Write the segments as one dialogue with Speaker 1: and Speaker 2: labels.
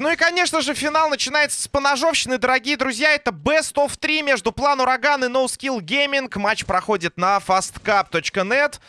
Speaker 1: Ну и, конечно же, финал начинается с поножовщины, дорогие друзья. Это Best of 3 между План Ураган и No Gaming. Матч проходит на fastcup.net.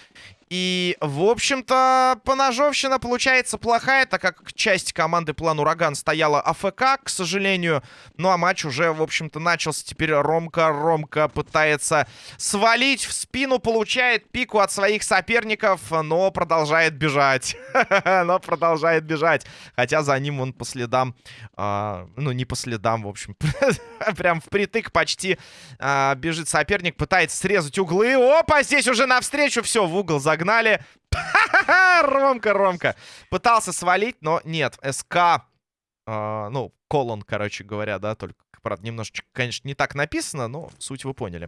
Speaker 1: И, в общем-то, поножовщина получается плохая, так как часть команды План Ураган стояла АФК, к сожалению. Ну, а матч уже, в общем-то, начался. Теперь Ромка, Ромка пытается свалить в спину, получает пику от своих соперников, но продолжает бежать. Но продолжает бежать. Хотя за ним он по следам, а, ну, не по следам, в общем, прям впритык почти а, бежит соперник, пытается срезать углы. Опа, здесь уже навстречу все, в угол загнал Погнали. Ромка, Ромка. Пытался свалить, но нет. СК, э, ну, колон, короче говоря, да, только, правда, немножечко, конечно, не так написано, но суть вы поняли.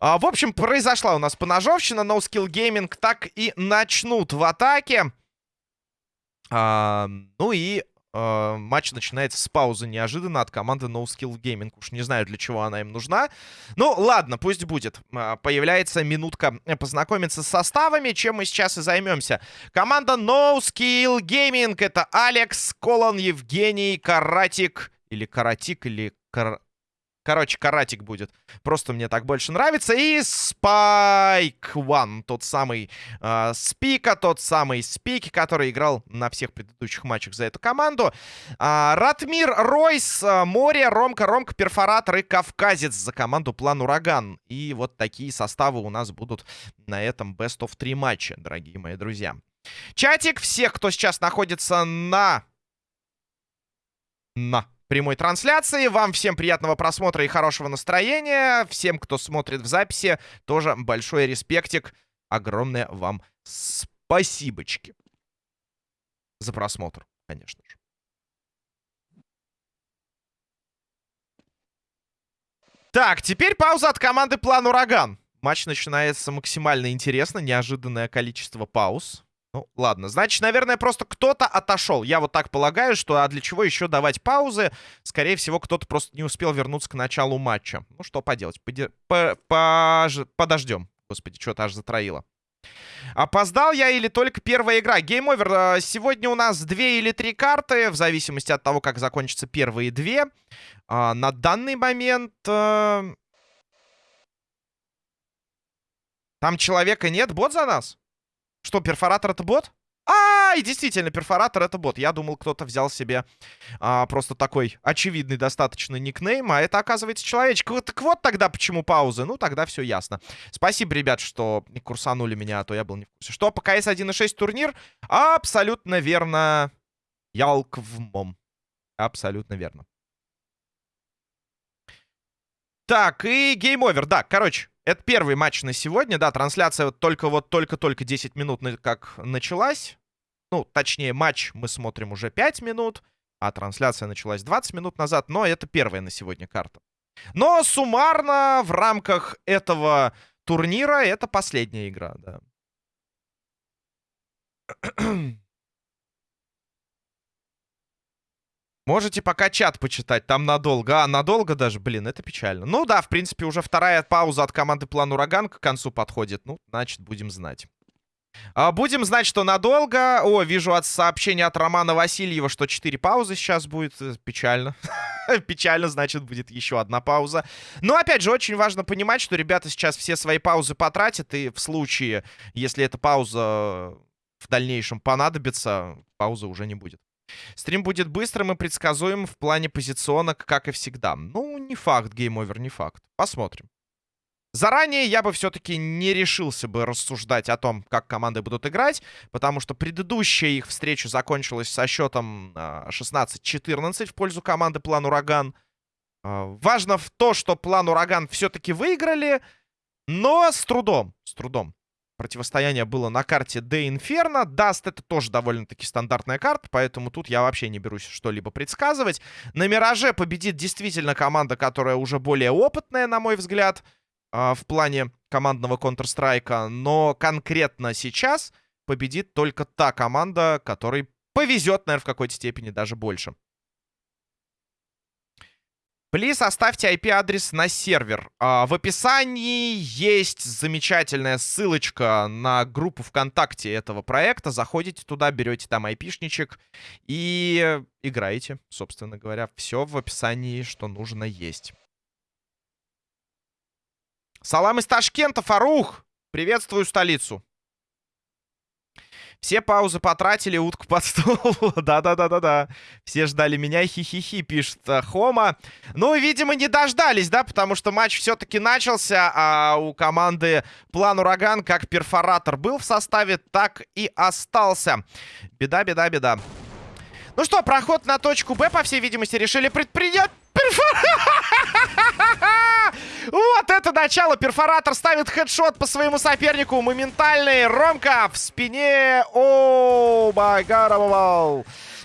Speaker 1: А, в общем, произошла у нас поножовщина. No Skill Gaming так и начнут в атаке. А, ну и э, матч начинается с паузы неожиданно от команды No Skill Gaming. Уж не знаю, для чего она им нужна. Ну, ладно, пусть будет. Э, появляется минутка познакомиться с составами, чем мы сейчас и займемся. Команда No Skill Gaming. Это Алекс, Колон, Евгений, Каратик. Или Каратик, или Кар... Короче, каратик будет. Просто мне так больше нравится. И Спайк One. Тот самый э, Спика, тот самый Спики, который играл на всех предыдущих матчах за эту команду. Э, Ратмир Ройс, э, Море, Ромка, Ромка, Перфоратор и Кавказец за команду План Ураган. И вот такие составы у нас будут на этом Best of 3 матча, дорогие мои друзья. Чатик всех, кто сейчас находится на... На прямой трансляции. Вам всем приятного просмотра и хорошего настроения. Всем, кто смотрит в записи, тоже большой респектик. Огромное вам спасибочки за просмотр, конечно же. Так, теперь пауза от команды План Ураган. Матч начинается максимально интересно. Неожиданное количество пауз. Ну, ладно. Значит, наверное, просто кто-то отошел. Я вот так полагаю, что а для чего еще давать паузы? Скорее всего, кто-то просто не успел вернуться к началу матча. Ну, что поделать. Поди... По -по Подождем. Господи, что-то аж затроило. Опоздал я или только первая игра? Game over. А, сегодня у нас две или три карты, в зависимости от того, как закончатся первые две. А, на данный момент... А... Там человека нет? Бот за нас? Что, перфоратор это бот? А, и действительно, перфоратор это бот. Я думал, кто-то взял себе а, просто такой очевидный достаточно никнейм, а это, оказывается, человечек. Вот, так вот тогда почему паузы. Ну, тогда все ясно. Спасибо, ребят, что курсанули меня, а то я был не в курсе. Что, по КС 1.6 турнир? Абсолютно верно. Ялквмом. Абсолютно верно. Так, и game over. Да, короче, это первый матч на сегодня, да, трансляция только вот только-только 10 минут как началась. Ну, точнее, матч мы смотрим уже 5 минут, а трансляция началась 20 минут назад, но это первая на сегодня карта. Но суммарно в рамках этого турнира это последняя игра, да. Можете пока чат почитать, там надолго. А, надолго даже, блин, это печально. Ну да, в принципе, уже вторая пауза от команды План Ураган к концу подходит. Ну, значит, будем знать. А, будем знать, что надолго. О, вижу от сообщения от Романа Васильева, что 4 паузы сейчас будет. Э, печально. Печально, значит, будет еще одна пауза. Но, опять же, очень важно понимать, что ребята сейчас все свои паузы потратят. И в случае, если эта пауза в дальнейшем понадобится, паузы уже не будет. Стрим будет быстрым и предсказуемым в плане позиционок, как и всегда. Ну, не факт, game over, не факт. Посмотрим. Заранее я бы все-таки не решился бы рассуждать о том, как команды будут играть, потому что предыдущая их встреча закончилась со счетом 16-14 а, в пользу команды План Ураган. А, важно в то, что План Ураган все-таки выиграли, но с трудом, с трудом. Противостояние было на карте De Inferno. Dust это тоже довольно-таки стандартная карта, поэтому тут я вообще не берусь что-либо предсказывать. На Мираже победит действительно команда, которая уже более опытная, на мой взгляд, а, в плане командного Counter-Strike. Но конкретно сейчас победит только та команда, которой повезет, наверное, в какой-то степени даже больше. Плиз, оставьте IP-адрес на сервер. А, в описании есть замечательная ссылочка на группу ВКонтакте этого проекта. Заходите туда, берете там айпишничек и играете, собственно говоря. Все в описании, что нужно, есть. Салам из Ташкента, Фарух! Приветствую столицу. Все паузы потратили, утку под стол. Да-да-да-да-да. Все ждали меня, хи-хи-хи, пишет э, Хома. Ну, видимо, не дождались, да, потому что матч все-таки начался, а у команды План Ураган как перфоратор был в составе, так и остался. Беда, беда, беда. Ну что, проход на точку Б, по всей видимости, решили предпринять. Вот это начало. Перфоратор ставит хедшот по своему сопернику. Моментальный. Ромка в спине. О, май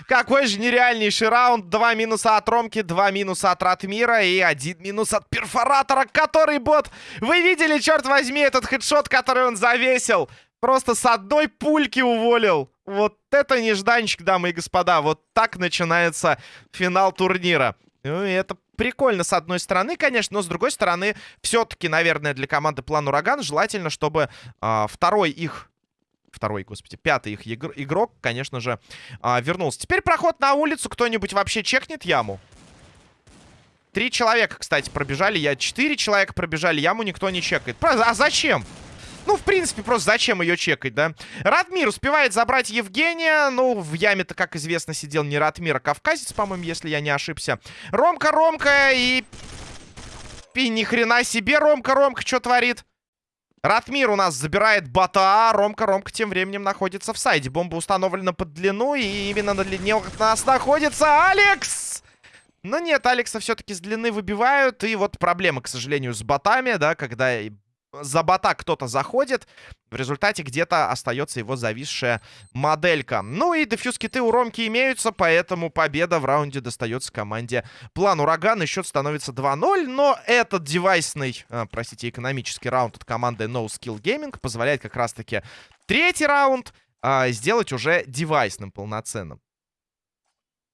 Speaker 1: Какой же нереальнейший раунд. Два минуса от Ромки, два минуса от Ратмира и один минус от Перфоратора, который бот. Вы видели, черт возьми, этот хедшот, который он завесил? Просто с одной пульки уволил. Вот это нежданчик, дамы и господа. Вот так начинается финал турнира. Ну, и это прикольно с одной стороны, конечно, но с другой стороны, все-таки, наверное, для команды План Ураган желательно, чтобы э, второй их второй, господи, пятый их игр игрок, конечно же, э, вернулся. Теперь проход на улицу. Кто-нибудь вообще чекнет яму? Три человека, кстати, пробежали. Я четыре человека пробежали. Яму никто не чекает. А зачем? Ну, в принципе, просто зачем ее чекать, да? Радмир успевает забрать Евгения. Ну, в яме-то, как известно, сидел не Радмир, а Кавказец, по-моему, если я не ошибся. Ромка, Ромка и... И ни хрена себе, Ромка, Ромка, что творит? Ратмир у нас забирает бота. Ромка, Ромка тем временем находится в сайде. Бомба установлена под длину, и именно на длине у нас находится Алекс! Но нет, Алекса все-таки с длины выбивают. И вот проблема, к сожалению, с ботами, да, когда за бота кто-то заходит. В результате где-то остается его зависшая моделька. Ну и дефьюз-киты у Ромки имеются, поэтому победа в раунде достается команде План Ураган. И счет становится 2-0, но этот девайсный, а, простите, экономический раунд от команды No Skill Gaming позволяет как раз-таки третий раунд а, сделать уже девайсным полноценным.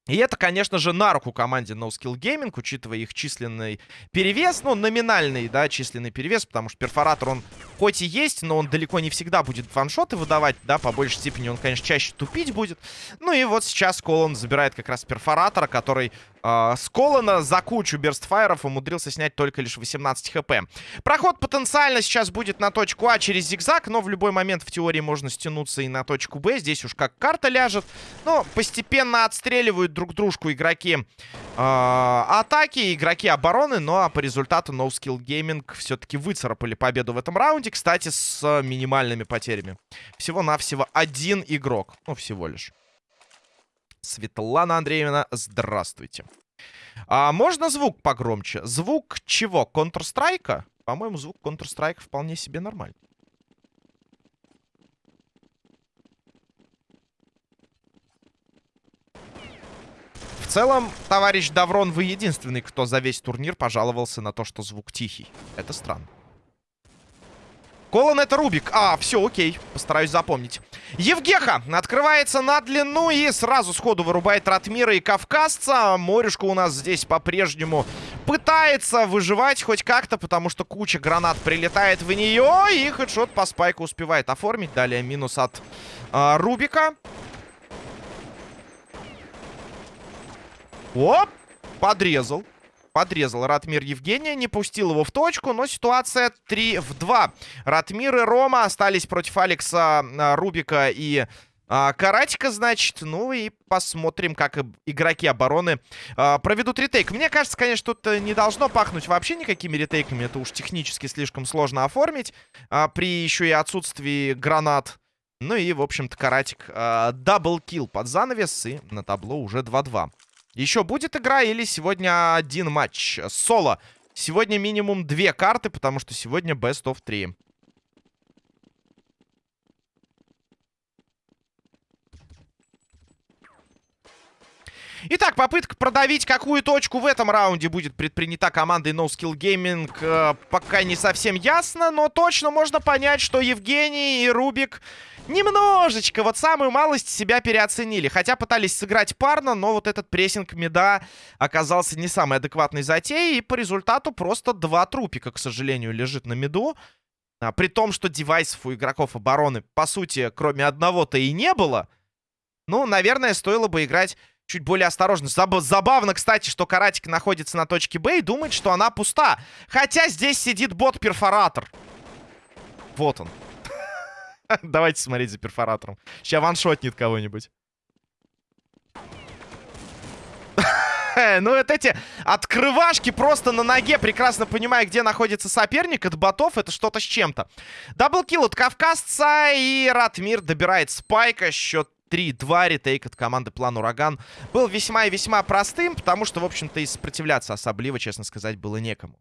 Speaker 1: И это, конечно же, на руку команде No Skill Gaming, учитывая их численный перевес, ну, номинальный, да, численный перевес, потому что перфоратор, он хоть и есть, но он далеко не всегда будет ваншоты выдавать, да, по большей степени он, конечно, чаще тупить будет. Ну и вот сейчас Колон забирает как раз перфоратора, который э, с Колона за кучу берстфайров умудрился снять только лишь 18 хп. Проход потенциально сейчас будет на точку А через зигзаг, но в любой момент в теории можно стянуться и на точку Б. Здесь уж как карта ляжет. Но постепенно отстреливают друг дружку игроки э, атаки, игроки обороны. Ну а по результату No Skill Gaming все-таки выцарапали победу в этом раунде. Кстати, с минимальными потерями. Всего-навсего один игрок. Ну, всего лишь. Светлана Андреевна, здравствуйте. А можно звук погромче? Звук чего? Counter-Strike? По-моему, звук Counter-Strike вполне себе нормальный. В целом, товарищ Даврон, вы единственный, кто за весь турнир пожаловался на то, что звук тихий. Это странно. Колон это Рубик. А, все, окей. Постараюсь запомнить. Евгеха открывается на длину и сразу сходу вырубает Ратмира и Кавказца. Морюшка у нас здесь по-прежнему пытается выживать хоть как-то, потому что куча гранат прилетает в нее. И хедшот по спайку успевает оформить. Далее минус от э, Рубика. Оп! Подрезал подрезал Ратмир Евгения, не пустил его в точку, но ситуация 3 в 2. Ратмир и Рома остались против Алекса, а, Рубика и а, Каратика, значит. Ну и посмотрим, как игроки обороны а, проведут retake. Мне кажется, конечно, тут э, не должно пахнуть вообще никакими ретейками. Это уж технически слишком сложно оформить. А, при еще и отсутствии гранат. Ну и, в общем-то, Каратик а, double kill под занавес. И на табло уже 2-2. Еще будет игра или сегодня один матч? Соло. Сегодня минимум две карты, потому что сегодня best of 3. Итак, попытка продавить какую точку в этом раунде будет предпринята командой No Skill Gaming э, пока не совсем ясно, но точно можно понять, что Евгений и Рубик немножечко, вот самую малость себя переоценили. Хотя пытались сыграть парно, но вот этот прессинг меда оказался не самой адекватной затеей. И по результату просто два трупика, к сожалению, лежит на меду. А, при том, что девайсов у игроков обороны, по сути, кроме одного-то и не было. Ну, наверное, стоило бы играть чуть более осторожно. Заб забавно, кстати, что Каратик находится на точке Б и думает, что она пуста. Хотя здесь сидит бот-перфоратор. Вот он. Давайте смотреть за перфоратором. Сейчас ваншотнет кого-нибудь. ну, вот эти открывашки просто на ноге, прекрасно понимая, где находится соперник от ботов, это что-то с чем-то. Даблкил от Кавказца, и Ратмир добирает спайка, счет 3-2 ретейк от команды План Ураган был весьма и весьма простым, потому что, в общем-то, и сопротивляться особливо, честно сказать, было некому.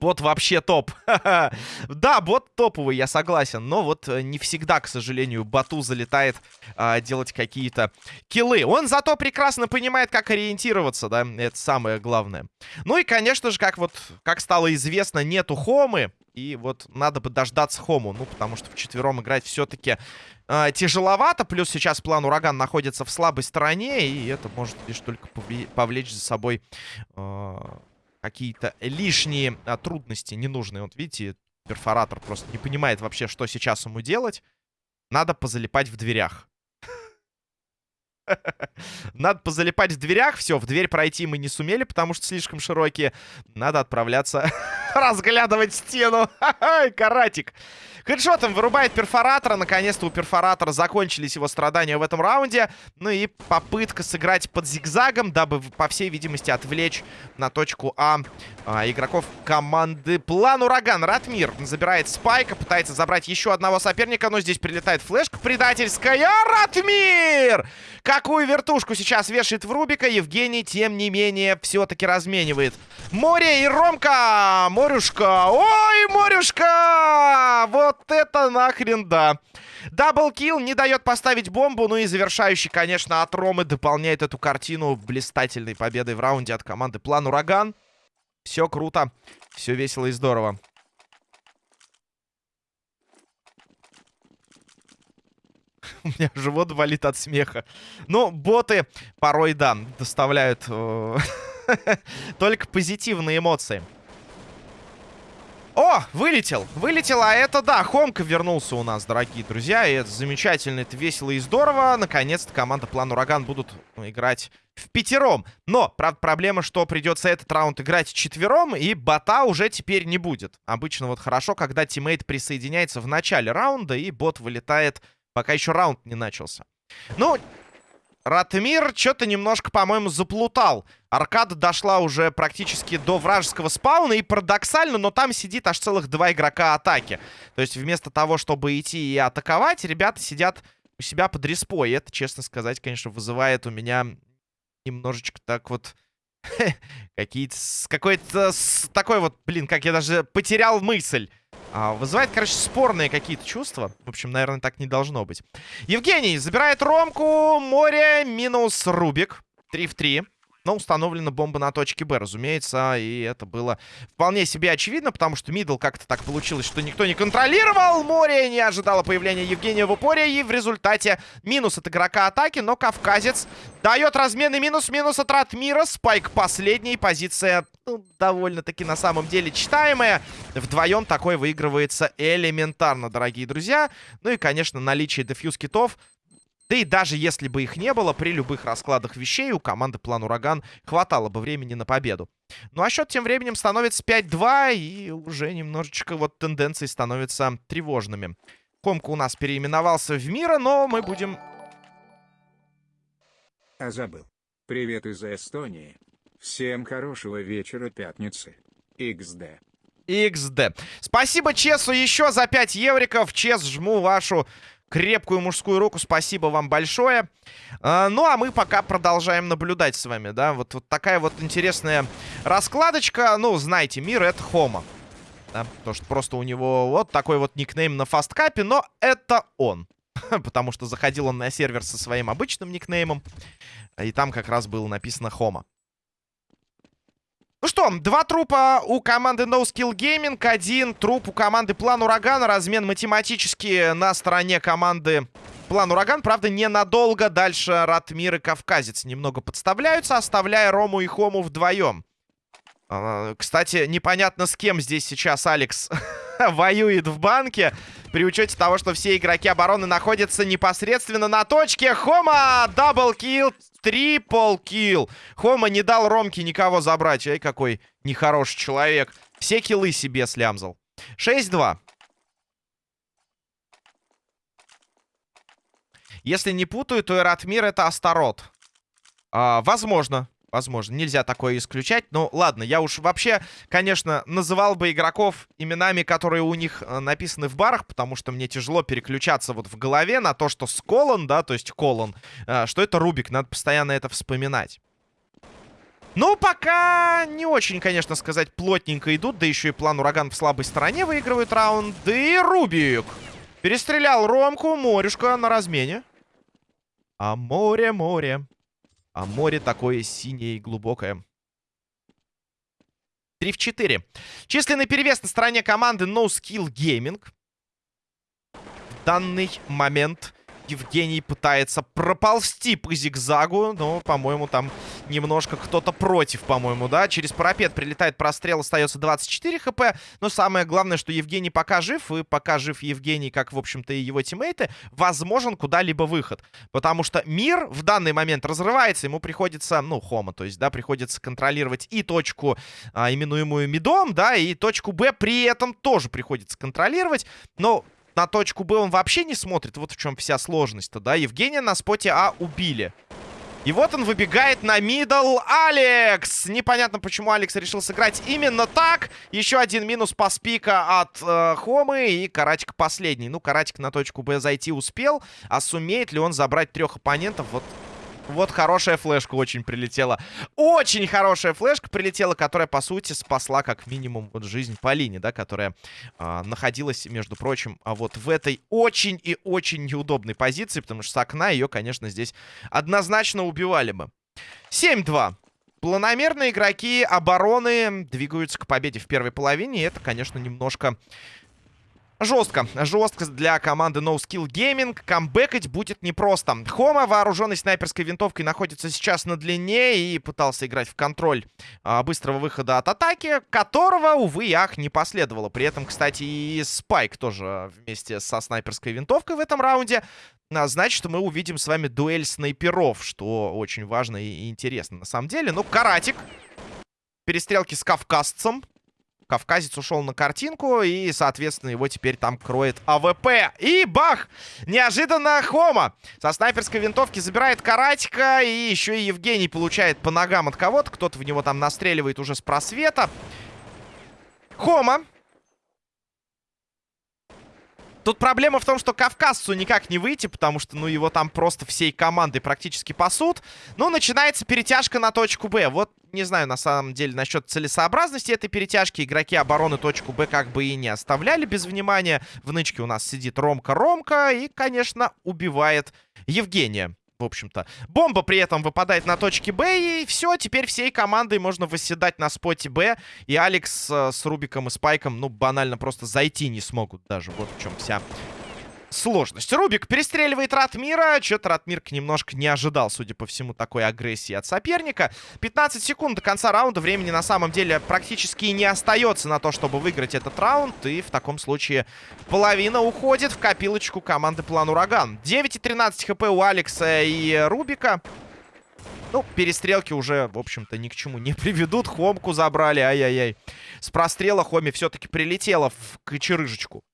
Speaker 1: Бот вообще топ. да, бот топовый, я согласен. Но вот э, не всегда, к сожалению, боту залетает а, делать какие-то киллы. Он зато прекрасно понимает, как ориентироваться, да. Это самое главное. Ну и, конечно же, как вот, как стало известно, нету хомы. И вот надо бы дождаться хому. Ну, потому что в четвером играть все-таки э, тяжеловато. Плюс сейчас план Ураган находится в слабой стороне. И это может лишь только повлечь за собой... Э, какие-то лишние а, трудности ненужные. Вот видите, перфоратор просто не понимает вообще, что сейчас ему делать. Надо позалипать в дверях. Надо позалипать в дверях. Все, в дверь пройти мы не сумели, потому что слишком широкие. Надо отправляться разглядывать стену. Каратик. Хедшотом вырубает перфоратора. Наконец-то у перфоратора закончились его страдания в этом раунде. Ну и попытка сыграть под зигзагом, дабы, по всей видимости, отвлечь на точку А, а игроков команды План Ураган. Ратмир забирает спайка, пытается забрать еще одного соперника, но здесь прилетает флешка предательская. Ратмир! Какую вертушку сейчас вешает в Рубика, Евгений, тем не менее, все-таки разменивает. Море и Ромка! Морюшка! Ой, Морюшка! Вот это нахрен да! Даблкил не дает поставить бомбу. Ну и завершающий, конечно, от Ромы дополняет эту картину блистательной победой в раунде от команды План Ураган. Все круто, все весело и здорово. У меня живот болит от смеха. Ну, боты порой, да, доставляют э, только позитивные эмоции. О, вылетел, вылетел, а это, да, Хомка вернулся у нас, дорогие друзья, и это замечательно, это весело и здорово. Наконец-то команда План Ураган будут играть в пятером. Но, правда, проблема, что придется этот раунд играть четвером, и бота уже теперь не будет. Обычно вот хорошо, когда тиммейт присоединяется в начале раунда, и бот вылетает, пока еще раунд не начался. Ну, Ратмир что-то немножко, по-моему, заплутал. Аркада дошла уже практически до вражеского спауна. И парадоксально, но там сидит аж целых два игрока атаки. То есть вместо того, чтобы идти и атаковать, ребята сидят у себя под респой. И это, честно сказать, конечно, вызывает у меня немножечко так вот... Какие-то... Какой-то... Такой вот, блин, как я даже потерял мысль. А, вызывает, короче, спорные какие-то чувства. В общем, наверное, так не должно быть. Евгений забирает Ромку. Море минус Рубик. 3 в 3. Но установлена бомба на точке Б, разумеется. И это было вполне себе очевидно, потому что мидл как-то так получилось, что никто не контролировал. Море не ожидало появления Евгения в упоре. И в результате минус от игрока атаки. Но Кавказец дает разменный минус. Минус от Ратмира. Спайк последний. Позиция ну, довольно-таки на самом деле читаемая. Вдвоем такой выигрывается элементарно, дорогие друзья. Ну и, конечно, наличие дефьюз китов да и даже если бы их не было, при любых раскладах вещей у команды План Ураган хватало бы времени на победу. Ну а счет тем временем становится 5-2, и уже немножечко вот тенденции становятся тревожными. Комка у нас переименовался в Мира, но мы будем...
Speaker 2: А забыл. Привет из Эстонии. Всем хорошего вечера пятницы. XD.
Speaker 1: XD. Спасибо Чесу еще за 5 евриков. Чес, жму вашу крепкую мужскую руку. Спасибо вам большое. А, ну, а мы пока продолжаем наблюдать с вами, да. Вот, вот такая вот интересная раскладочка. Ну, знаете, мир — это Хома. Да, потому что просто у него вот такой вот никнейм на фасткапе, но это он. потому что заходил он на сервер со своим обычным никнеймом, и там как раз было написано Хома. Ну что, два трупа у команды No Skill Gaming, один труп у команды План Урагана. Размен математически на стороне команды План Ураган. Правда, ненадолго. Дальше Ратмир и Кавказец немного подставляются, оставляя Рому и Хому вдвоем. А, кстати, непонятно с кем здесь сейчас Алекс воюет в банке. При учете того, что все игроки обороны находятся непосредственно на точке. Хома! Даблкил! Трипл килл. Хома не дал Ромке никого забрать. Ай, какой нехороший человек. Все киллы себе слямзал. 6-2. Если не путаю, то Эратмир это Астарот. А, возможно. Возможно, нельзя такое исключать. Но ладно, я уж вообще, конечно, называл бы игроков именами, которые у них э, написаны в барах, потому что мне тяжело переключаться вот в голове на то, что Сколон, да, то есть Колон, э, что это Рубик, надо постоянно это вспоминать. Ну, пока не очень, конечно, сказать, плотненько идут. Да еще и план Ураган в слабой стороне выигрывает раунд. И Рубик перестрелял Ромку. Морюшка на размене. А море, море. А море такое синее и глубокое. 3 в 4. Численный перевес на стороне команды No Skill Gaming. В данный момент Евгений пытается проползти по зигзагу, но, по-моему, там немножко кто-то против, по-моему, да. Через парапет прилетает прострел, остается 24 хп. Но самое главное, что Евгений пока жив, и пока жив Евгений, как, в общем-то, и его тиммейты, возможен куда-либо выход. Потому что мир в данный момент разрывается, ему приходится, ну, хома, то есть, да, приходится контролировать и точку, а, именуемую мидом, да, и точку Б при этом тоже приходится контролировать. Но на точку Б он вообще не смотрит. Вот в чем вся сложность-то, да? Евгения на споте А убили. И вот он выбегает на мидл. Алекс! Непонятно, почему Алекс решил сыграть именно так. Еще один минус по спика от э, Хомы. И Каратик последний. Ну, Каратик на точку Б зайти успел. А сумеет ли он забрать трех оппонентов? Вот вот хорошая флешка очень прилетела. Очень хорошая флешка прилетела, которая, по сути, спасла как минимум вот жизнь Полине, да, которая э, находилась, между прочим, а вот в этой очень и очень неудобной позиции, потому что с окна ее, конечно, здесь однозначно убивали бы. 7-2. Планомерные игроки обороны двигаются к победе в первой половине. И это, конечно, немножко Жестко. Жестко для команды No Skill Gaming. Камбэкать будет непросто. Хома, вооруженный снайперской винтовкой, находится сейчас на длине и пытался играть в контроль а, быстрого выхода от атаки, которого, увы и ах, не последовало. При этом, кстати, и Спайк тоже вместе со снайперской винтовкой в этом раунде. А, значит, мы увидим с вами дуэль снайперов, что очень важно и интересно на самом деле. Ну, Каратик. Перестрелки с кавказцем. Кавказец ушел на картинку, и, соответственно, его теперь там кроет АВП. И бах! Неожиданно Хома со снайперской винтовки забирает Каратика, и еще и Евгений получает по ногам от кого-то. Кто-то в него там настреливает уже с просвета. Хома Тут проблема в том, что кавказцу никак не выйти, потому что, ну, его там просто всей командой практически пасут. Ну, начинается перетяжка на точку Б. Вот, не знаю, на самом деле, насчет целесообразности этой перетяжки. Игроки обороны точку Б как бы и не оставляли без внимания. В нычке у нас сидит Ромка-Ромка и, конечно, убивает Евгения в общем-то. Бомба при этом выпадает на точке Б, и все, теперь всей командой можно восседать на споте Б. И Алекс э, с Рубиком и Спайком, ну, банально просто зайти не смогут даже. Вот в чем вся сложность. Рубик перестреливает Ратмира. Что-то Ратмирк немножко не ожидал, судя по всему, такой агрессии от соперника. 15 секунд до конца раунда. Времени на самом деле практически не остается на то, чтобы выиграть этот раунд. И в таком случае половина уходит в копилочку команды План Ураган. 9 и 13 хп у Алекса и Рубика. Ну, перестрелки уже, в общем-то, ни к чему не приведут. Хомку забрали, ай-яй-яй. С прострела Хоми все-таки прилетела в кочерыжечку.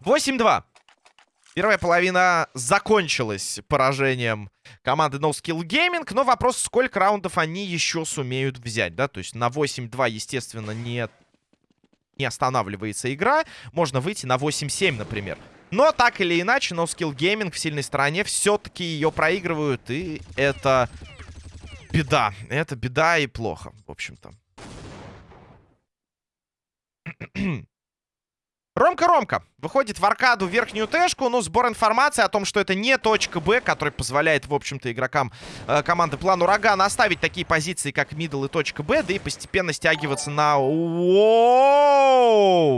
Speaker 1: 8-2. Первая половина закончилась поражением команды No Gaming. Но вопрос, сколько раундов они еще сумеют взять, да? То есть на 8-2, естественно, не, не останавливается игра. Можно выйти на 8-7, например. Но так или иначе, No Gaming в сильной стороне все-таки ее проигрывают. И это беда. Это беда и плохо, в общем-то. Ромка-Ромка выходит в аркаду верхнюю тэшку, но сбор информации о том, что это не точка Б, который позволяет, в общем-то, игрокам э, команды План Ураган оставить такие позиции, как мидл и точка Б, да и постепенно стягиваться на... Воу!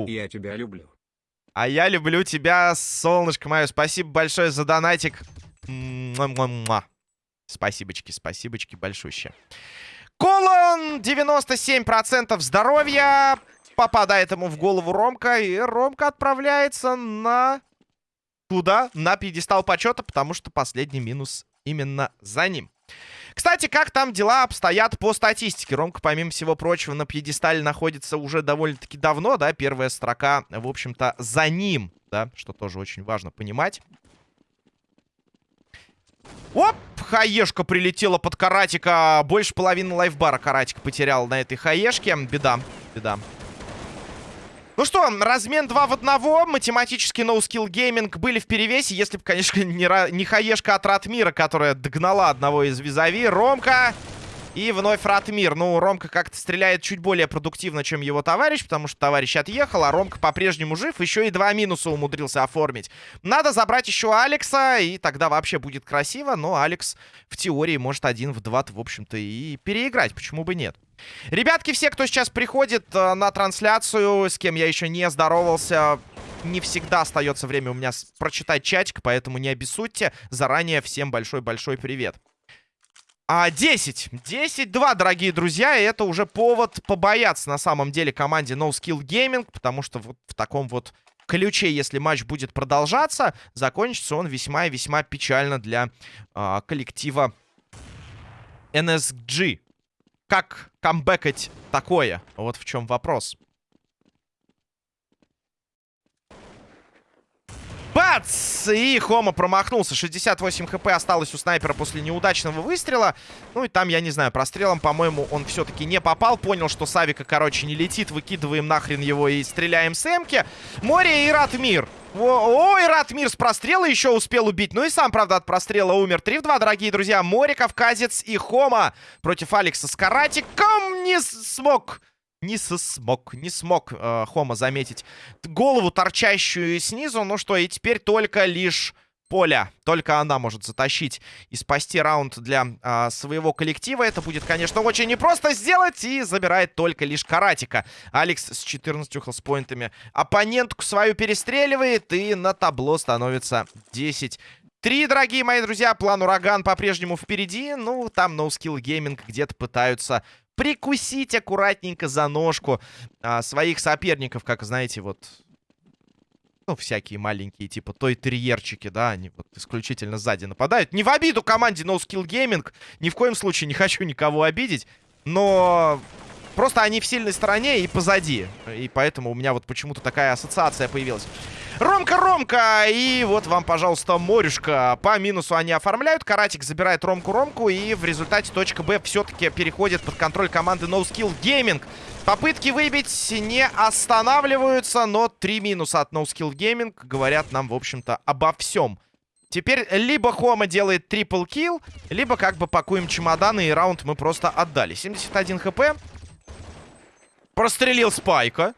Speaker 2: Я тебя люблю.
Speaker 1: А я люблю тебя, солнышко мое. Спасибо большое за донатик. Муа-муа-муа. Спасибочки, спасибочки большущие. Колон 97% здоровья. Попадает ему в голову Ромка. И Ромка отправляется на... Куда? На пьедестал почета, потому что последний минус именно за ним. Кстати, как там дела обстоят по статистике? Ромка, помимо всего прочего, на пьедестале находится уже довольно-таки давно, да? Первая строка, в общем-то, за ним, да? Что тоже очень важно понимать. Оп! Хаешка прилетела под каратика. Больше половины лайфбара каратик потерял на этой хаешке. Беда, беда. Ну что, размен 2 в 1. Математически no skill gaming были в перевесе. Если бы, конечно, не, не хаешка от Ратмира, которая догнала одного из визави. Ромка и вновь Ратмир. Ну, Ромка как-то стреляет чуть более продуктивно, чем его товарищ, потому что товарищ отъехал, а Ромка по-прежнему жив. Еще и два минуса умудрился оформить. Надо забрать еще Алекса, и тогда вообще будет красиво. Но Алекс в теории может один в два, в общем-то, и переиграть. Почему бы нет? Ребятки, все, кто сейчас приходит э, на трансляцию, с кем я еще не здоровался, не всегда остается время у меня прочитать чатик, поэтому не обессудьте. Заранее всем большой-большой привет. А 10. 10-2, дорогие друзья. И это уже повод побояться на самом деле команде No Skill Gaming. Потому что вот в таком вот ключе, если матч будет продолжаться, закончится он весьма и весьма печально для а, коллектива NSG. Как камбэкать такое? Вот в чем вопрос. Бац! И Хома промахнулся. 68 хп осталось у снайпера после неудачного выстрела. Ну и там, я не знаю, прострелом, по-моему, он все-таки не попал. Понял, что Савика, короче, не летит. Выкидываем нахрен его и стреляем с эмки. Море и Ратмир. Ой, Ратмир с прострела еще успел убить. Ну и сам, правда, от прострела умер. 3 в 2, дорогие друзья. Море, Кавказец и Хома против Алекса с каратиком не смог не смог, не смог э, Хома заметить голову, торчащую снизу. Ну что, и теперь только лишь Поля. Только она может затащить и спасти раунд для э, своего коллектива. Это будет, конечно, очень непросто сделать. И забирает только лишь Каратика. Алекс с 14 хелспоинтами оппонентку свою перестреливает. И на табло становится 10 Три, дорогие мои друзья, план Ураган по-прежнему впереди. Ну, там No Skill Gaming где-то пытаются прикусить аккуратненько за ножку а, своих соперников, как, знаете, вот... Ну, всякие маленькие, типа той терьерчики, да, они вот исключительно сзади нападают. Не в обиду команде No Skill Gaming, ни в коем случае не хочу никого обидеть, но Просто они в сильной стороне и позади. И поэтому у меня вот почему-то такая ассоциация появилась. Ромка-Ромка! И вот вам, пожалуйста, морюшка. По минусу они оформляют. Каратик забирает Ромку-Ромку. И в результате точка Б все-таки переходит под контроль команды No Skill Gaming. Попытки выбить не останавливаются, но три минуса от No Skill Gaming говорят нам, в общем-то, обо всем. Теперь либо Хома делает трипл килл, либо как бы пакуем чемоданы и раунд мы просто отдали. 71 хп. Прострелил Спайка.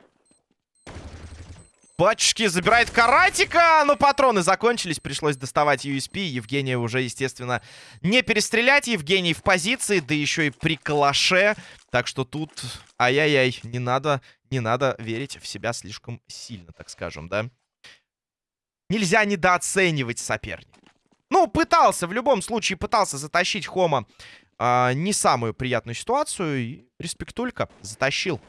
Speaker 1: Батюшки, забирает каратика, но патроны закончились, пришлось доставать USP. Евгения уже, естественно, не перестрелять. Евгений в позиции, да еще и при калаше. Так что тут, ай-яй-яй, не надо, не надо верить в себя слишком сильно, так скажем, да? Нельзя недооценивать соперника. Ну, пытался, в любом случае пытался затащить Хома а, не самую приятную ситуацию. И респектулька затащил.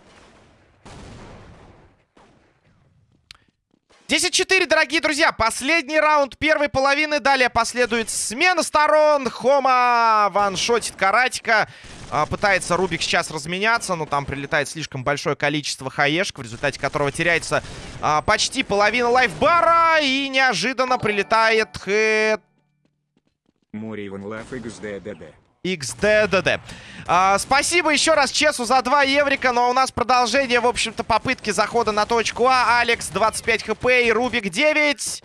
Speaker 1: 10-4, дорогие друзья. Последний раунд первой половины. Далее последует смена сторон. Хома ваншотит каратика. А, пытается Рубик сейчас разменяться, но там прилетает слишком большое количество хаешек, в результате которого теряется а, почти половина лайфбара. И неожиданно прилетает хэт...
Speaker 2: Море Иван Лав XDDD.
Speaker 1: XDDD. А, спасибо еще раз Чесу за 2 еврика, но у нас продолжение, в общем-то, попытки захода на точку А. Алекс 25 хп и Рубик 9.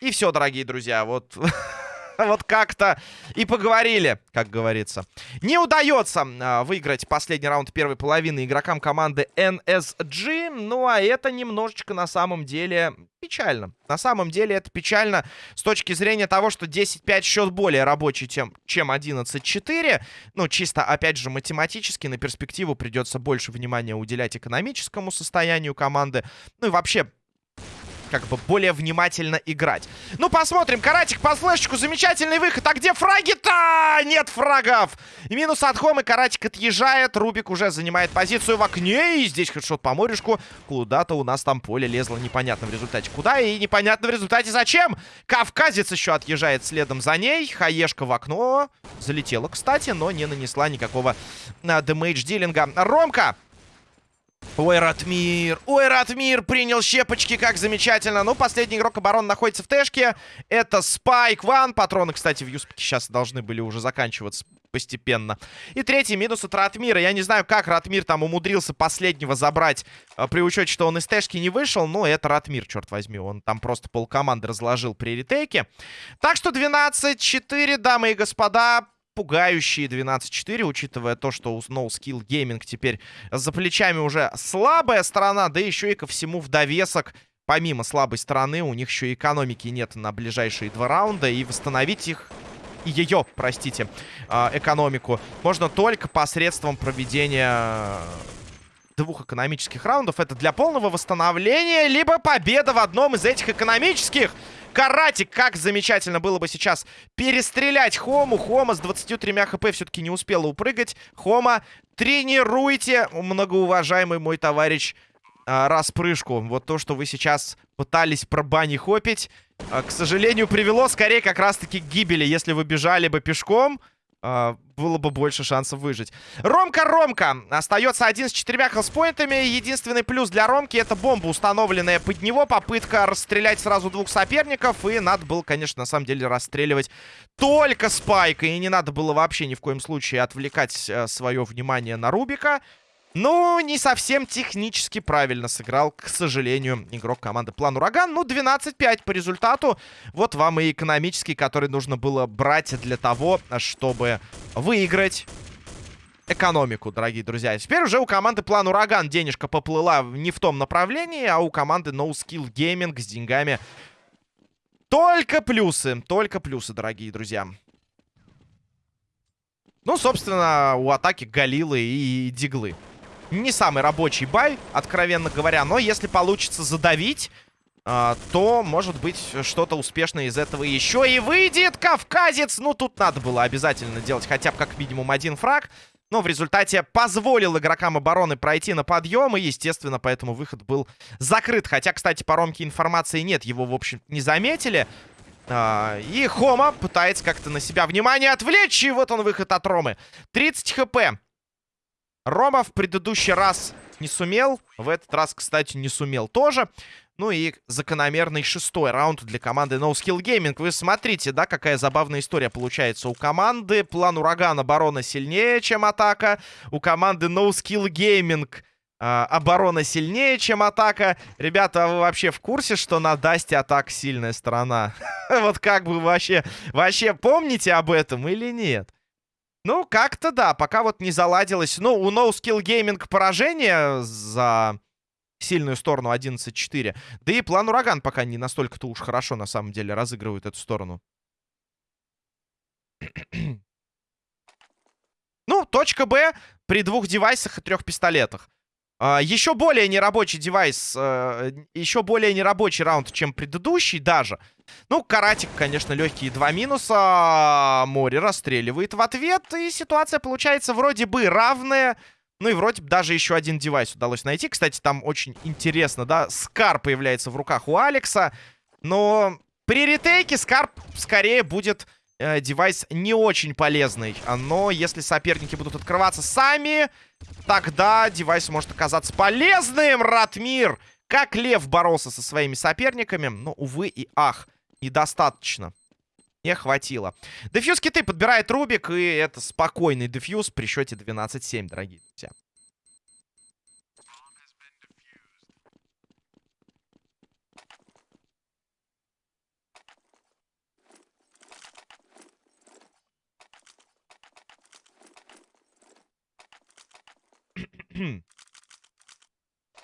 Speaker 1: И все, дорогие друзья, вот... Вот как-то и поговорили, как говорится. Не удается э, выиграть последний раунд первой половины игрокам команды NSG. Ну, а это немножечко на самом деле печально. На самом деле это печально с точки зрения того, что 10-5 счет более рабочий, чем, чем 11-4. Ну, чисто, опять же, математически на перспективу придется больше внимания уделять экономическому состоянию команды. Ну и вообще как бы более внимательно играть. Ну, посмотрим. Каратик по флешечку. Замечательный выход. А где фраги-то? Нет фрагов. Минус от Хомы. Каратик отъезжает. Рубик уже занимает позицию в окне. И здесь хедшот по морешку. Куда-то у нас там поле лезло. Непонятно в результате куда. И непонятно в результате зачем. Кавказец еще отъезжает следом за ней. Хаешка в окно. Залетела, кстати, но не нанесла никакого а, дэмэдж-дилинга. Ромка Ой, Ратмир! Ой, Ратмир принял щепочки, как замечательно. Ну, последний игрок обороны находится в тэшке. Это Спайк Ван. Патроны, кстати, в Юспике сейчас должны были уже заканчиваться постепенно. И третий минус от Ратмира. Я не знаю, как Ратмир там умудрился последнего забрать, э, при учете, что он из тэшки не вышел. Но это Ратмир, черт возьми. Он там просто полкоманды разложил при ретейке. Так что 12-4, дамы и господа пугающие 12-4, учитывая то, что у No Gaming теперь за плечами уже слабая сторона, да еще и ко всему в довесок помимо слабой стороны, у них еще и экономики нет на ближайшие два раунда, и восстановить их, ее, простите, а, экономику, можно только посредством проведения двух экономических раундов. Это для полного восстановления, либо победа в одном из этих экономических. Каратик, как замечательно было бы сейчас перестрелять Хому. Хома с 23 хп все-таки не успела упрыгать. Хома, тренируйте, многоуважаемый мой товарищ, а, распрыжку. Вот то, что вы сейчас пытались пробани-хопить, а, к сожалению, привело скорее как раз-таки к гибели. Если вы бежали бы пешком, было бы больше шансов выжить. Ромка-Ромка. Остается один с четырьмя хелспоинтами. Единственный плюс для Ромки это бомба, установленная под него. Попытка расстрелять сразу двух соперников. И надо было, конечно, на самом деле расстреливать только Спайка. И не надо было вообще ни в коем случае отвлекать uh, свое внимание на Рубика. Ну, не совсем технически правильно сыграл, к сожалению, игрок команды План Ураган. Ну, 12-5 по результату. Вот вам и экономический, который нужно было брать для того, чтобы выиграть экономику, дорогие друзья. Теперь уже у команды План Ураган денежка поплыла не в том направлении, а у команды No Skill Gaming с деньгами только плюсы. Только плюсы, дорогие друзья. Ну, собственно, у атаки Галилы и Диглы. Не самый рабочий бай, откровенно говоря. Но если получится задавить, э, то, может быть, что-то успешное из этого еще и выйдет. Кавказец! Ну, тут надо было обязательно делать хотя бы как минимум один фраг. Но в результате позволил игрокам обороны пройти на подъем. И, естественно, поэтому выход был закрыт. Хотя, кстати, по Ромке информации нет. Его, в общем не заметили. А, и Хома пытается как-то на себя внимание отвлечь. И вот он выход от Ромы. 30 хп. Рома в предыдущий раз не сумел. В этот раз, кстати, не сумел тоже. Ну и закономерный шестой раунд для команды No Skill Gaming. Вы смотрите, да, какая забавная история получается. У команды план ураган оборона сильнее, чем атака. У команды No Skill Gaming э, оборона сильнее, чем атака. Ребята, а вы вообще в курсе, что на Дасте атака сильная сторона? Вот как бы вообще, вообще помните об этом или нет? Ну, как-то да, пока вот не заладилось. Ну, у No Skill Gaming поражение за сильную сторону 11-4. Да и план Ураган пока не настолько-то уж хорошо, на самом деле, разыгрывает эту сторону. ну, точка Б при двух девайсах и трех пистолетах. Uh, еще более нерабочий девайс, uh, еще более нерабочий раунд, чем предыдущий даже. Ну, Каратик, конечно, легкие два минуса. Море расстреливает в ответ. И ситуация получается вроде бы равная. Ну и вроде бы даже еще один девайс удалось найти. Кстати, там очень интересно, да, Скар появляется в руках у Алекса. Но при ретейке Скар скорее будет э, девайс не очень полезный. Но если соперники будут открываться сами, тогда девайс может оказаться полезным. Ратмир, как лев боролся со своими соперниками. Но, увы и ах, недостаточно. Не хватило. Дефьюз киты подбирает Рубик, и это спокойный дефьюз при счете 12-7, дорогие друзья.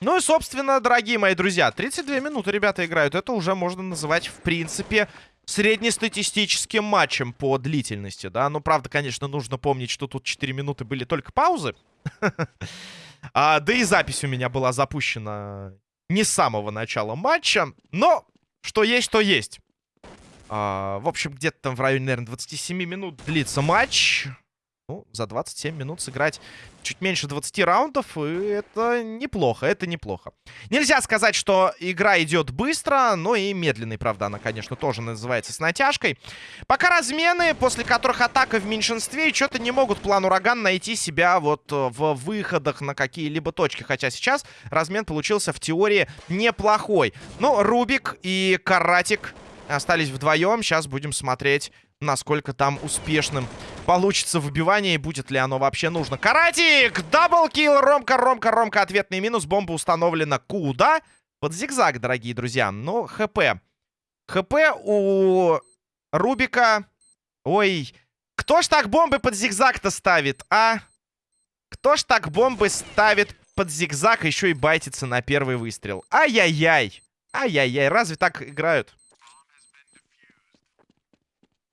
Speaker 1: Ну и, собственно, дорогие мои друзья, 32 минуты ребята играют. Это уже можно называть, в принципе, среднестатистическим матчем по длительности, да. Но, правда, конечно, нужно помнить, что тут 4 минуты были только паузы. а, да и запись у меня была запущена не с самого начала матча. Но что есть, то есть. А, в общем, где-то там в районе, наверное, 27 минут длится матч. Ну, за 27 минут сыграть чуть меньше 20 раундов, и это неплохо, это неплохо. Нельзя сказать, что игра идет быстро, но и медленной, правда, она, конечно, тоже называется с натяжкой. Пока размены, после которых атака в меньшинстве, и что-то не могут план Ураган найти себя вот э, в выходах на какие-либо точки. Хотя сейчас размен получился в теории неплохой. Но Рубик и Каратик остались вдвоем. Сейчас будем смотреть, насколько там успешным получится выбивание и будет ли оно вообще нужно. Каратик! Даблкил! Ромка, Ромка, Ромка. Ответный минус. Бомба установлена куда? Под зигзаг, дорогие друзья. Но ХП. ХП у Рубика. Ой, кто ж так бомбы под зигзаг-то ставит, а? Кто ж так бомбы ставит под зигзаг, еще и байтится на первый выстрел? Ай-яй-яй. Ай-яй-яй, разве так играют?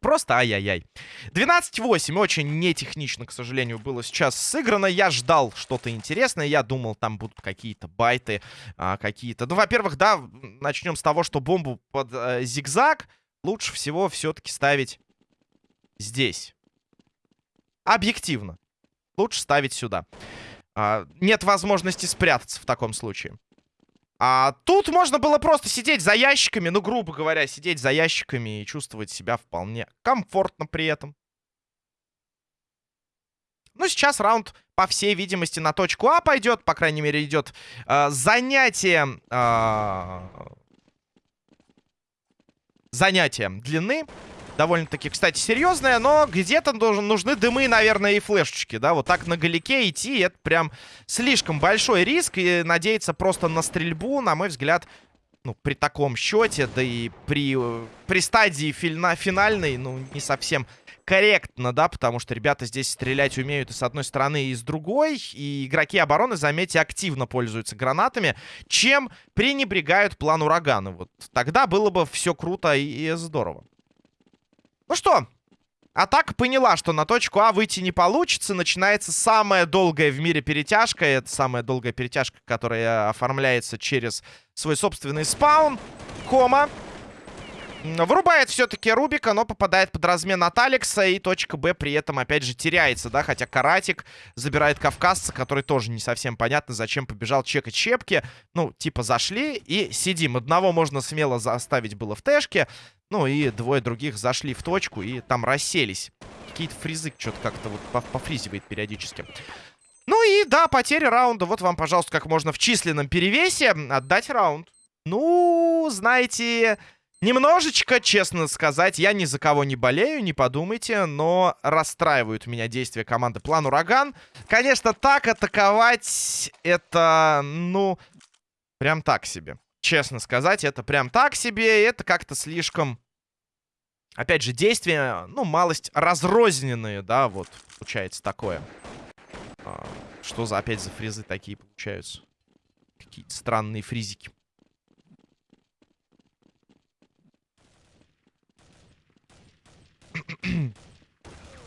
Speaker 1: Просто ай-яй-яй. 12-8. Очень нетехнично, к сожалению, было сейчас сыграно. Я ждал что-то интересное. Я думал, там будут какие-то байты, а, какие-то... Ну, во-первых, да, начнем с того, что бомбу под э, зигзаг лучше всего все-таки ставить здесь. Объективно. Лучше ставить сюда. А, нет возможности спрятаться в таком случае. А тут можно было просто сидеть за ящиками, ну, грубо говоря, сидеть за ящиками и чувствовать себя вполне комфортно при этом. Ну, сейчас раунд, по всей видимости, на точку А пойдет. По крайней мере, идет э, занятие... Э, занятие длины довольно-таки, кстати, серьезная, но где-то нужны дымы, наверное, и флешечки, да, вот так на галике идти, это прям слишком большой риск, и надеяться просто на стрельбу, на мой взгляд, ну, при таком счете, да и при, при стадии фина, финальной, ну, не совсем корректно, да, потому что ребята здесь стрелять умеют и с одной стороны, и с другой, и игроки обороны, заметьте, активно пользуются гранатами, чем пренебрегают план урагана. Вот тогда было бы все круто и здорово. Ну что, Атака поняла, что на точку А выйти не получится. Начинается самая долгая в мире перетяжка. Это самая долгая перетяжка, которая оформляется через свой собственный спаун. Кома. Вырубает все-таки Рубика, но попадает под размен от Алекса. И точка Б при этом, опять же, теряется, да? Хотя Каратик забирает Кавказца, который тоже не совсем понятно, зачем побежал чекать щепки. Ну, типа, зашли и сидим. Одного можно смело заставить было в тэшке. Ну и двое других зашли в точку и там расселись. Какие-то фризы что-то как-то вот пофризивает периодически. Ну и да, потери раунда. Вот вам, пожалуйста, как можно в численном перевесе отдать раунд. Ну, знаете, немножечко, честно сказать, я ни за кого не болею, не подумайте, но расстраивают меня действия команды План Ураган. Конечно, так атаковать это, ну, прям так себе. Честно сказать, это прям так себе. Это как-то слишком... Опять же, действия, ну, малость разрозненные, да, вот, получается такое. А, что за, опять за фризы такие получаются? Какие-то странные фризики.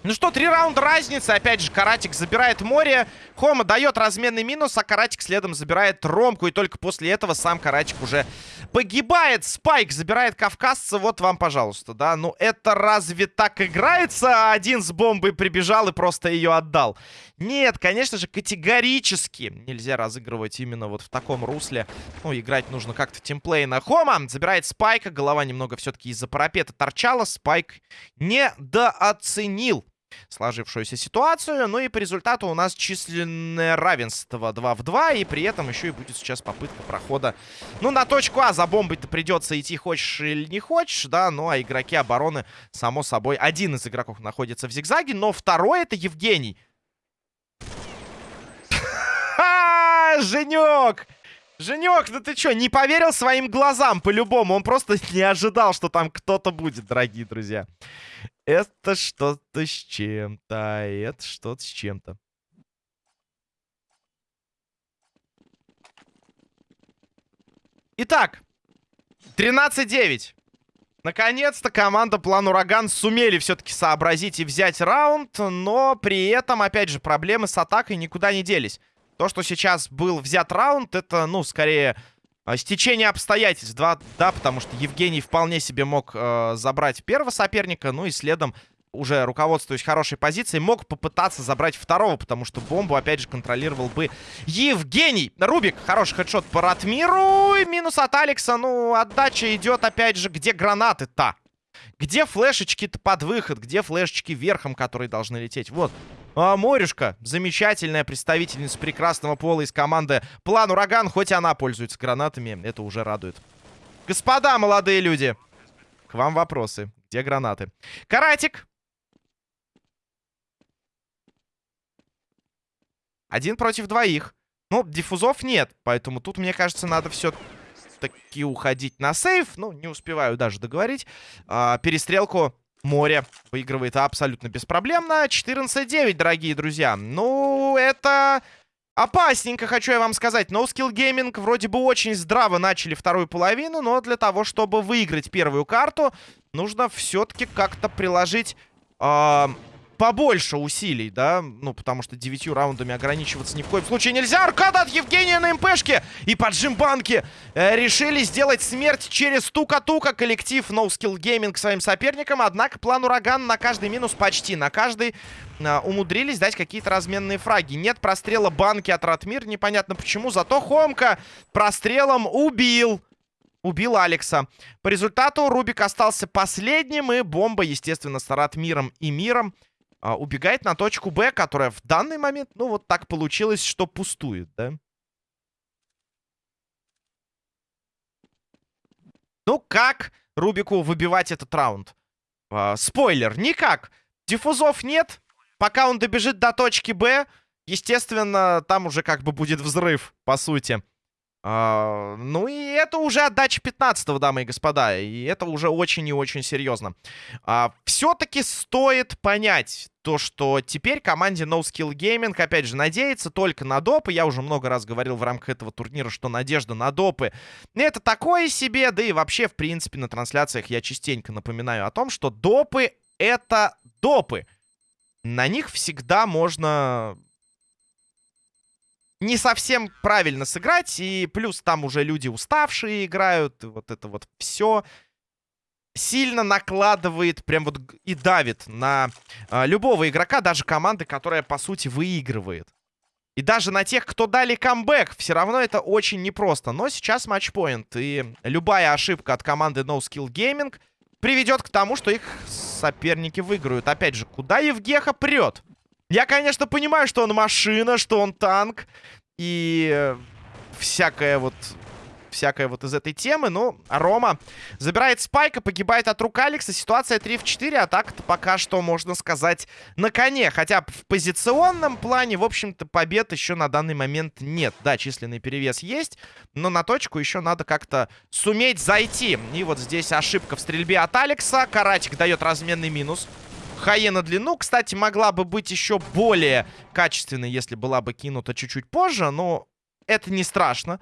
Speaker 1: Ну что, три раунда разницы. Опять же, Каратик забирает море. Хома дает разменный минус, а Каратик следом забирает Ромку. И только после этого сам Каратик уже погибает. Спайк забирает Кавказца. Вот вам, пожалуйста, да. Ну, это разве так играется? Один с бомбой прибежал и просто ее отдал. Нет, конечно же, категорически нельзя разыгрывать именно вот в таком русле. Ну, играть нужно как-то тимплейно. Хома забирает Спайка. Голова немного все-таки из-за парапета торчала. Спайк недооценил сложившуюся ситуацию. Ну и по результату у нас численное равенство 2 в 2. И при этом еще и будет сейчас попытка прохода. Ну, на точку А за бомбой-то придется идти, хочешь или не хочешь, да. Ну, а игроки обороны, само собой, один из игроков находится в зигзаге, но второй это Евгений. Женек! Женек, ну ты чё, не поверил своим глазам по-любому. Он просто не ожидал, что там кто-то будет, дорогие друзья. Это что-то с чем-то, а это что-то с чем-то. Итак, 13-9. Наконец-то команда План Ураган сумели все-таки сообразить и взять раунд, но при этом, опять же, проблемы с атакой никуда не делись. То, что сейчас был взят раунд, это, ну, скорее, э, стечение обстоятельств, да, да потому что Евгений вполне себе мог э, забрать первого соперника, ну и следом уже руководствуясь хорошей позицией, мог попытаться забрать второго, потому что бомбу, опять же, контролировал бы Евгений. Рубик, хороший хедшот по Ратмиру. И минус от Алекса. Ну, отдача идет, опять же, где гранаты-то? Где флешечки-то под выход? Где флешечки верхом, которые должны лететь? Вот. А, Морюшка, замечательная представительница прекрасного пола из команды План Ураган. Хоть она пользуется гранатами, это уже радует. Господа, молодые люди, к вам вопросы. Где гранаты? Каратик, Один против двоих. Ну, диффузов нет, поэтому тут, мне кажется, надо все-таки уходить на сейф. Ну, не успеваю даже договорить. А, перестрелку море выигрывает абсолютно беспроблемно. 14-9, дорогие друзья. Ну, это... Опасненько, хочу я вам сказать. No Skill Gaming вроде бы очень здраво начали вторую половину, но для того, чтобы выиграть первую карту, нужно все-таки как-то приложить... Э побольше усилий, да? Ну, потому что девятью раундами ограничиваться ни в коем случае нельзя. Аркада от Евгения на МПшке. И поджим банки э, решили сделать смерть через тука-тука. Коллектив No Skill Gaming своим соперникам. Однако план ураган на каждый минус почти. На каждый э, умудрились дать какие-то разменные фраги. Нет прострела банки от Ратмир. Непонятно почему. Зато Хомка прострелом убил убил Алекса. По результату Рубик остался последним, и бомба, естественно, с Ратмиром и Миром убегает на точку Б, которая в данный момент, ну, вот так получилось, что пустует, да? Ну, как Рубику выбивать этот раунд? А, спойлер, никак. Диффузов нет. Пока он добежит до точки Б, естественно, там уже как бы будет взрыв, по сути. А, ну и это уже отдача 15 дамы и господа. И это уже очень и очень серьезно. А, Все-таки стоит понять то, что теперь команде No Skill Gaming, опять же, надеется только на допы. Я уже много раз говорил в рамках этого турнира, что надежда на допы это такое себе. Да и вообще, в принципе, на трансляциях я частенько напоминаю о том, что допы это допы. На них всегда можно не совсем правильно сыграть. И плюс там уже люди уставшие играют. Вот это вот все сильно накладывает, прям вот и давит на а, любого игрока, даже команды, которая, по сути, выигрывает. И даже на тех, кто дали камбэк, все равно это очень непросто. Но сейчас матчпоинт, и любая ошибка от команды No Skill Gaming приведет к тому, что их соперники выиграют. Опять же, куда Евгеха прет? Я, конечно, понимаю, что он машина, что он танк. И всякое вот... Всякое вот из этой темы. Ну, Рома забирает спайка, погибает от рук Алекса. Ситуация 3 в 4. А так-то пока что, можно сказать, на коне. Хотя в позиционном плане, в общем-то, побед еще на данный момент нет. Да, численный перевес есть, но на точку еще надо как-то суметь зайти. И вот здесь ошибка в стрельбе от Алекса. Каратик дает разменный минус. Хае на длину, кстати, могла бы быть еще более качественной, если была бы кинута чуть-чуть позже, но это не страшно.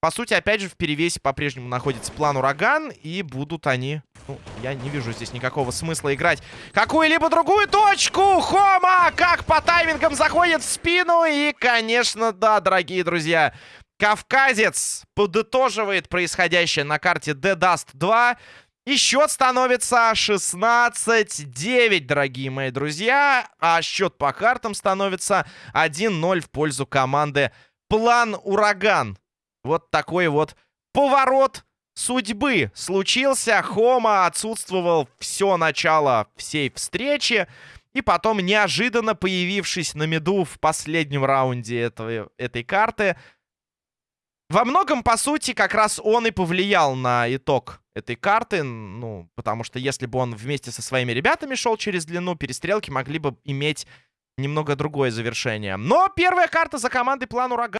Speaker 1: По сути, опять же, в перевесе по-прежнему находится план ураган, и будут они... Ну, я не вижу здесь никакого смысла играть какую-либо другую точку! Хома! Как по таймингам заходит в спину, и, конечно, да, дорогие друзья, Кавказец подытоживает происходящее на карте The Dust 2. И счет становится 16-9, дорогие мои друзья. А счет по картам становится 1-0 в пользу команды План Ураган. Вот такой вот поворот судьбы случился. Хома отсутствовал все начало всей встречи. И потом, неожиданно появившись на меду в последнем раунде этого, этой карты, во многом, по сути, как раз он и повлиял на итог этой карты. Ну, потому что если бы он вместе со своими ребятами шел через длину, перестрелки могли бы иметь немного другое завершение. Но первая карта за командой план ураган.